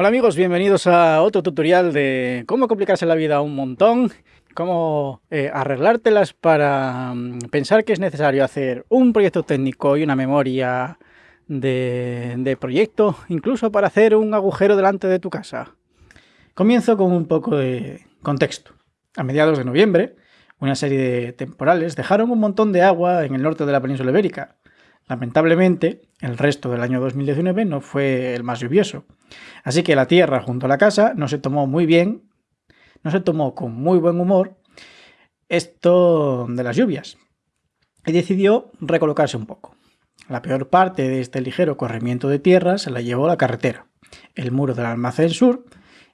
Hola amigos, bienvenidos a otro tutorial de cómo complicarse la vida un montón, cómo eh, arreglártelas para mm, pensar que es necesario hacer un proyecto técnico y una memoria de, de proyecto, incluso para hacer un agujero delante de tu casa. Comienzo con un poco de contexto. A mediados de noviembre, una serie de temporales dejaron un montón de agua en el norte de la península ibérica. Lamentablemente, el resto del año 2019 no fue el más lluvioso. Así que la tierra junto a la casa no se tomó muy bien, no se tomó con muy buen humor esto de las lluvias y decidió recolocarse un poco. La peor parte de este ligero corrimiento de tierra se la llevó la carretera, el muro del almacén sur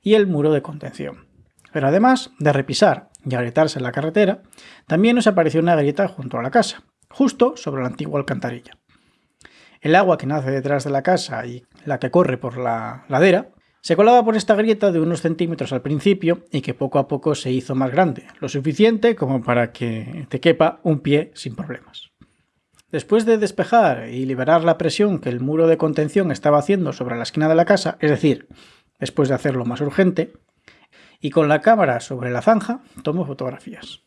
y el muro de contención. Pero además de repisar y agrietarse la carretera, también nos apareció una grieta junto a la casa, justo sobre la antigua alcantarilla. El agua que nace detrás de la casa y la que corre por la ladera se colaba por esta grieta de unos centímetros al principio y que poco a poco se hizo más grande, lo suficiente como para que te quepa un pie sin problemas. Después de despejar y liberar la presión que el muro de contención estaba haciendo sobre la esquina de la casa, es decir, después de hacerlo más urgente, y con la cámara sobre la zanja, tomo fotografías.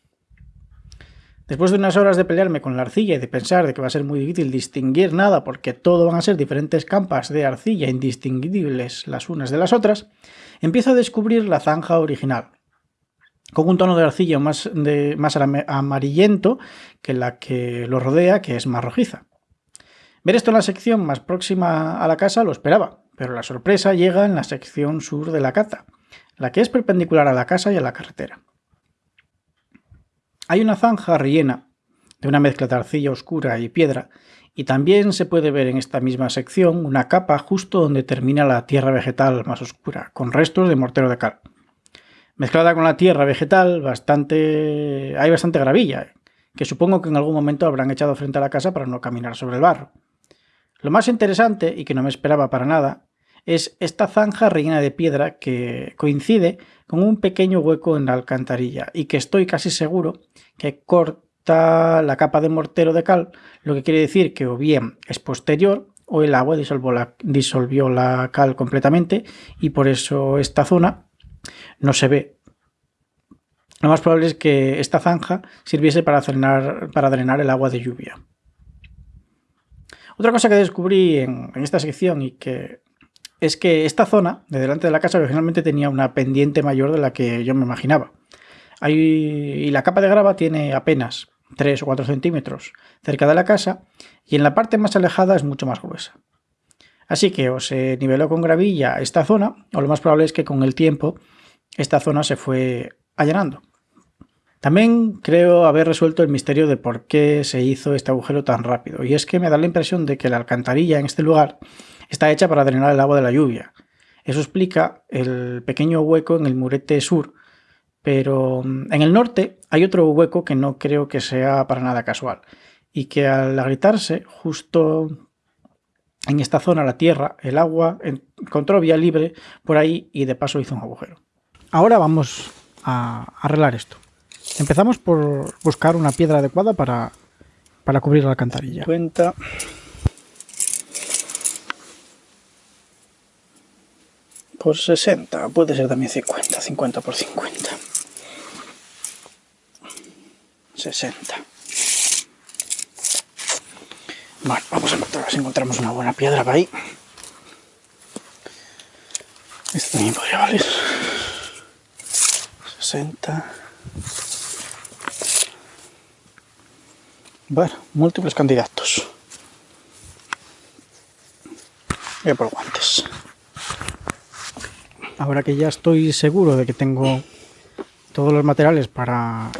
Después de unas horas de pelearme con la arcilla y de pensar de que va a ser muy difícil distinguir nada porque todo van a ser diferentes campas de arcilla indistinguibles las unas de las otras, empiezo a descubrir la zanja original, con un tono de arcilla más, amarillento que la que lo rodea, que es más rojiza. Ver esto en la sección más próxima a la casa lo esperaba, pero la sorpresa llega en la sección sur de la cata, la que es perpendicular a la casa y a la carretera. Hay una zanja rellena de una mezcla de arcilla oscura y piedra, y también se puede ver en esta misma sección una capa justo donde termina la tierra vegetal más oscura, con restos de mortero de cal. Mezclada con la tierra vegetal, bastante... hay bastante gravilla, que supongo que en algún momento habrán echado frente a la casa para no caminar sobre el barro. Lo más interesante, y que no me esperaba para nada, es esta zanja rellena de piedra que coincide con un pequeño hueco en la alcantarilla y que estoy casi seguro que corta la capa de mortero de cal, lo que quiere decir que o bien es posterior o el agua disolvió la, disolvió la cal completamente y por eso esta zona no se ve. Lo más probable es que esta zanja sirviese para drenar, para drenar el agua de lluvia. Otra cosa que descubrí en, en esta sección y que es que esta zona de delante de la casa originalmente tenía una pendiente mayor de la que yo me imaginaba. y la capa de grava tiene apenas 3 o 4 centímetros cerca de la casa y en la parte más alejada es mucho más gruesa. Así que o se niveló con gravilla esta zona o lo más probable es que con el tiempo esta zona se fue allanando. También creo haber resuelto el misterio de por qué se hizo este agujero tan rápido y es que me da la impresión de que la alcantarilla en este lugar está hecha para drenar el agua de la lluvia. Eso explica el pequeño hueco en el murete sur, pero mm, en el norte hay otro hueco que no creo que sea para nada casual y que al agrietarse justo en esta zona la tierra, el agua encontró vía libre por ahí y de paso hizo un agujero. Ahora vamos a arreglar esto. Empezamos por buscar una piedra adecuada para, para cubrir la alcantarilla. Cuenta por 60, puede ser también 50, 50 por 50. 60. Bueno, vamos a encontrar si encontramos una buena piedra para ahí. Esto también podría valer. 60. Bueno, múltiples candidatos. Voy a por guantes. Ahora que ya estoy seguro de que tengo todos los materiales para,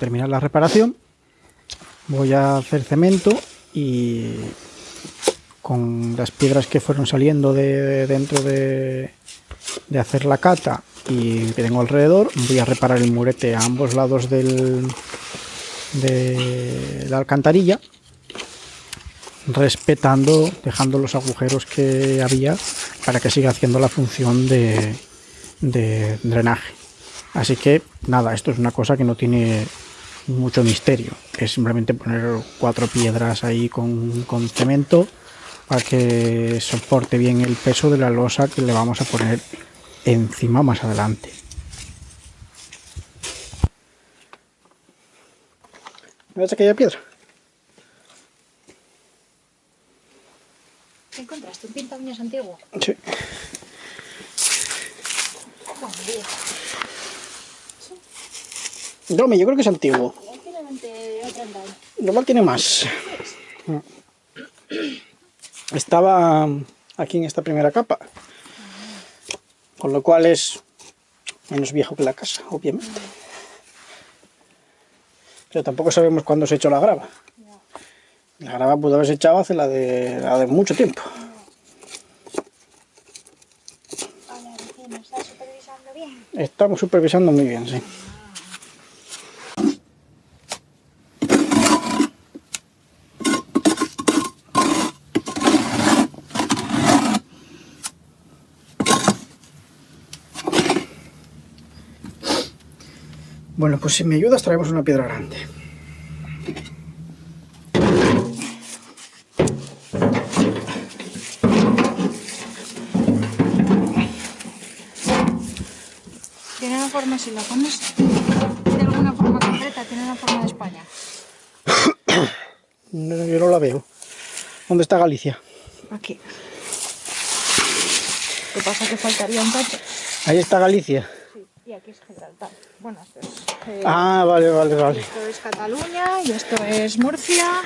terminar la reparación, voy a hacer cemento y con las piedras que fueron saliendo de, dentro de, de, hacer la cata y que tengo alrededor, voy a reparar el murete a ambos lados del, de la alcantarilla respetando, dejando los agujeros que había para que siga haciendo la función de, drenaje. Así que nada, esto es una cosa que no tiene mucho misterio. Es simplemente poner cuatro piedras ahí con, cemento para que soporte bien el peso de la losa que le vamos a poner encima más adelante. ¿Ves aquella piedra? ¿Un pinta uñas antiguo? Sí. Dome, yo creo que es antiguo. Normal tiene más. Estaba aquí en esta primera capa. Con lo cual es menos viejo que la casa, obviamente. Pero tampoco sabemos cuándo se echó la grava. La grava pudo haberse echado hace la de, la de mucho tiempo. Estamos supervisando muy bien, sí. Bueno, pues si me ayudas traemos una piedra grande. Forma, si la pones de alguna forma concreta, tiene una forma de España. No, yo no la veo. ¿Dónde está Galicia? Aquí. ¿Qué pasa? Que faltaría un cacho. Ahí está Galicia. Sí, y aquí es Gibraltar. Bueno, esto es... eh, Ah, vale, vale, vale. Esto es Cataluña y esto es Murcia.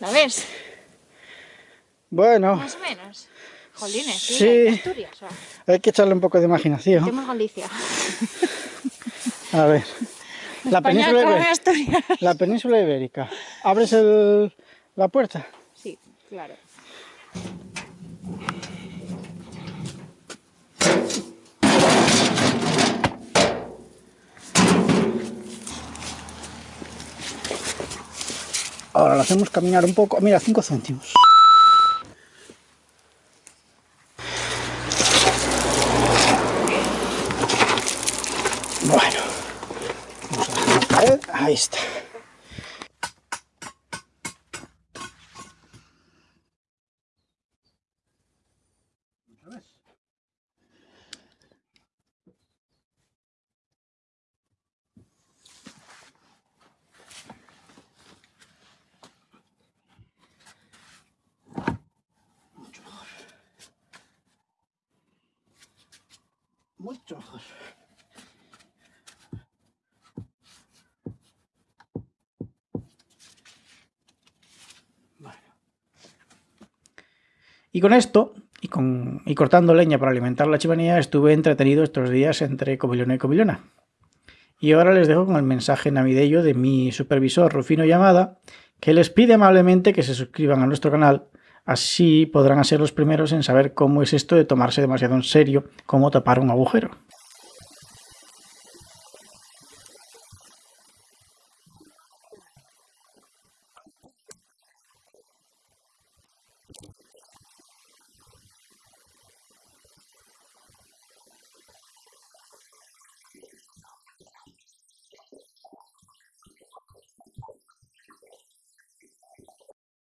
¿La ves? Bueno, Más o menos. Jolines, sí. Asturias. o sea, hay que echarle un poco de imaginación. Tenemos Galicia. A ver. La España península, ibérica, la península ibérica. ¿Abres el- la puerta? Sí, claro. Ahora la hacemos caminar un poco. Mira, 5 céntimos. Bueno. Vamos a hacer la pared. Ahí está. Mucho mejor. Y con esto, y, con, y cortando leña para alimentar la chimenea, estuve entretenido estos días entre Cobilona y Cobilona. Y ahora les dejo con el mensaje navideño de mi supervisor Rufino Llamada, que les pide amablemente que se suscriban a nuestro canal, así podrán ser los primeros en saber cómo es esto de tomarse demasiado en serio, cómo tapar un agujero.